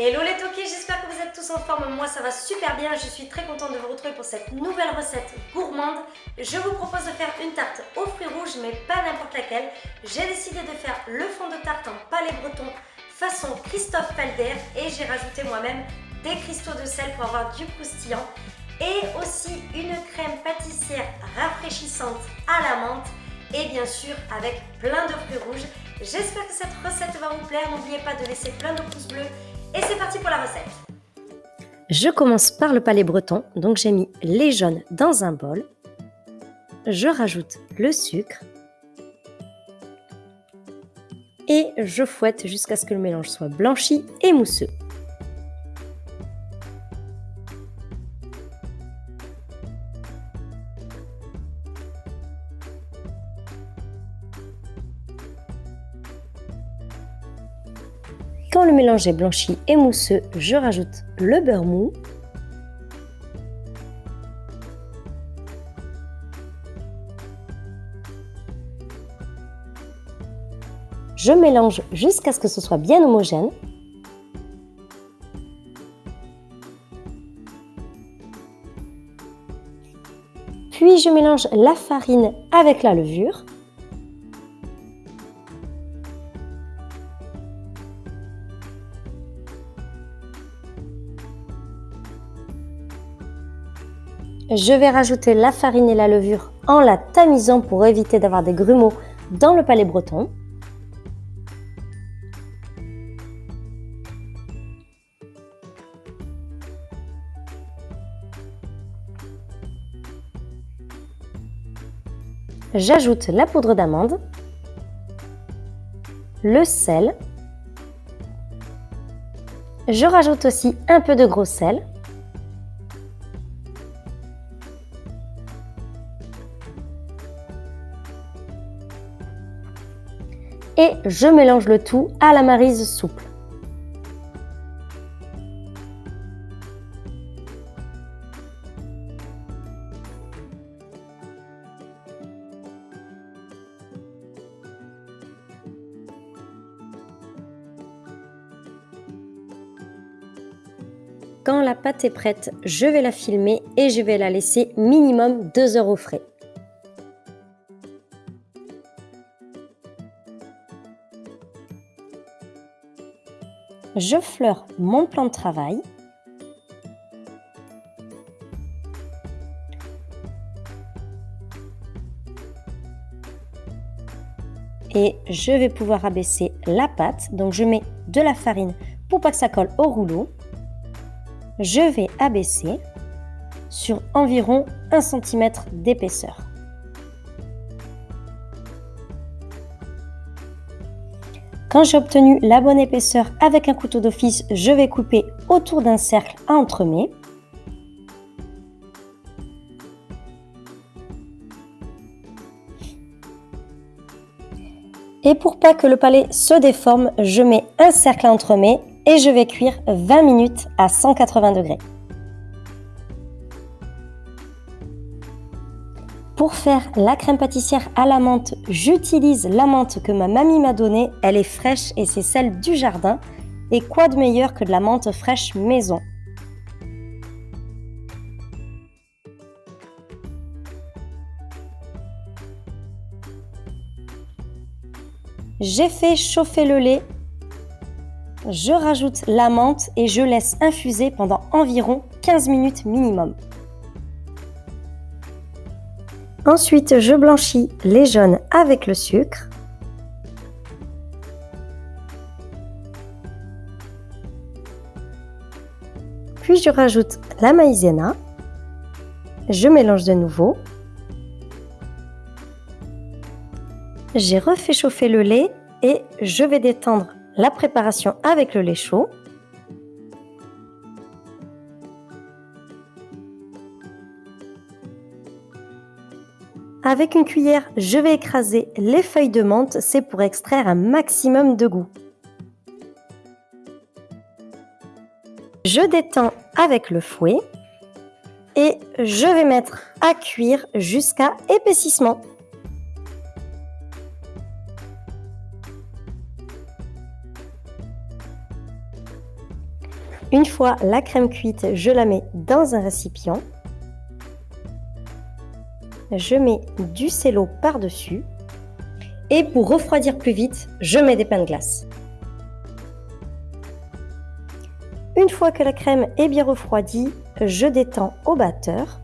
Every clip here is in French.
Hello les toqués, j'espère que vous êtes tous en forme, moi ça va super bien, je suis très contente de vous retrouver pour cette nouvelle recette gourmande. Je vous propose de faire une tarte aux fruits rouges, mais pas n'importe laquelle. J'ai décidé de faire le fond de tarte en palais breton façon Christophe Felder et j'ai rajouté moi-même des cristaux de sel pour avoir du croustillant et aussi une crème pâtissière rafraîchissante à la menthe et bien sûr avec plein de fruits rouges. J'espère que cette recette va vous plaire, n'oubliez pas de laisser plein de pouces bleus et c'est parti pour la recette Je commence par le palais breton, donc j'ai mis les jaunes dans un bol. Je rajoute le sucre. Et je fouette jusqu'à ce que le mélange soit blanchi et mousseux. Quand le mélange est blanchi et mousseux, je rajoute le beurre mou. Je mélange jusqu'à ce que ce soit bien homogène. Puis je mélange la farine avec la levure. Je vais rajouter la farine et la levure en la tamisant pour éviter d'avoir des grumeaux dans le palais breton. J'ajoute la poudre d'amande, le sel, je rajoute aussi un peu de gros sel, et je mélange le tout à la marise souple. Quand la pâte est prête, je vais la filmer et je vais la laisser minimum 2 heures au frais. Je fleure mon plan de travail. Et je vais pouvoir abaisser la pâte. Donc je mets de la farine pour pas que ça colle au rouleau. Je vais abaisser sur environ 1 cm d'épaisseur. Quand j'ai obtenu la bonne épaisseur avec un couteau d'office, je vais couper autour d'un cercle à entremets. Et pour pas que le palais se déforme, je mets un cercle à entremets et je vais cuire 20 minutes à 180 degrés. Pour faire la crème pâtissière à la menthe, j'utilise la menthe que ma mamie m'a donnée. Elle est fraîche et c'est celle du jardin. Et quoi de meilleur que de la menthe fraîche maison? J'ai fait chauffer le lait. Je rajoute la menthe et je laisse infuser pendant environ 15 minutes minimum. Ensuite, je blanchis les jaunes avec le sucre. Puis je rajoute la maïzena. Je mélange de nouveau. J'ai refait chauffer le lait et je vais détendre la préparation avec le lait chaud. Avec une cuillère, je vais écraser les feuilles de menthe, c'est pour extraire un maximum de goût. Je détends avec le fouet et je vais mettre à cuire jusqu'à épaississement. Une fois la crème cuite, je la mets dans un récipient. Je mets du cello par-dessus. Et pour refroidir plus vite, je mets des pains de glace. Une fois que la crème est bien refroidie, je détends au batteur.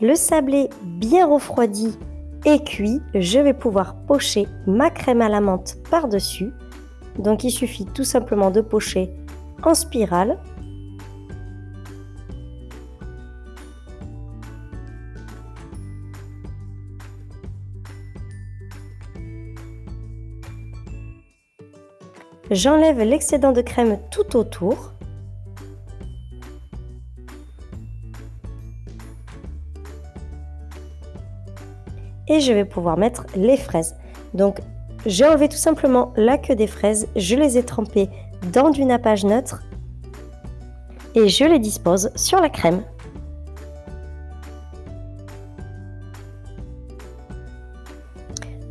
Le sablé bien refroidi et cuit, je vais pouvoir pocher ma crème à la menthe par-dessus. Donc il suffit tout simplement de pocher en spirale. J'enlève l'excédent de crème tout autour. Et je vais pouvoir mettre les fraises. Donc j'ai enlevé tout simplement la queue des fraises, je les ai trempées dans du nappage neutre et je les dispose sur la crème.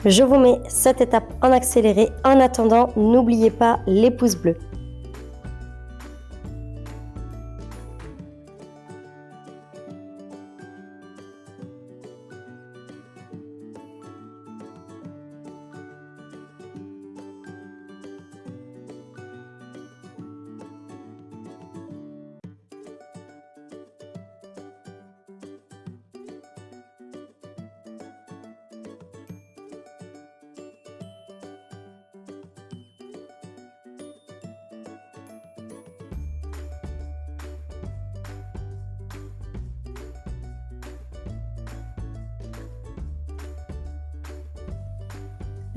Je vous mets cette étape en accéléré. En attendant, n'oubliez pas les pouces bleus.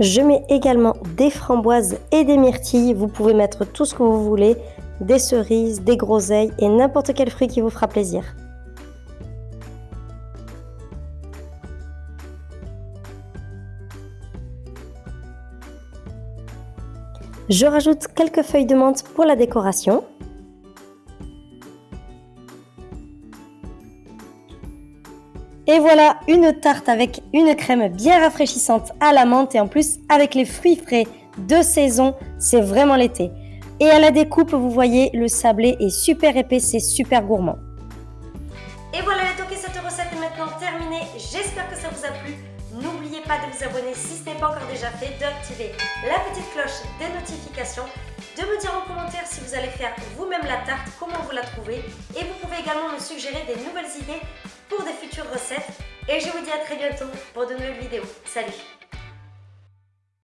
Je mets également des framboises et des myrtilles. Vous pouvez mettre tout ce que vous voulez, des cerises, des groseilles et n'importe quel fruit qui vous fera plaisir. Je rajoute quelques feuilles de menthe pour la décoration. Et voilà une tarte avec une crème bien rafraîchissante à la menthe et en plus avec les fruits frais de saison, c'est vraiment l'été. Et à la découpe, vous voyez, le sablé est super épais, c'est super gourmand. Et voilà les toqués, cette recette est maintenant terminée. J'espère que ça vous a plu. N'oubliez pas de vous abonner si ce n'est pas encore déjà fait, d'activer la petite cloche des notifications, de me dire en commentaire si vous allez faire vous-même la tarte, comment vous la trouvez. Et vous pouvez également me suggérer des nouvelles idées pour des futures recettes. Et je vous dis à très bientôt pour de nouvelles vidéos. Salut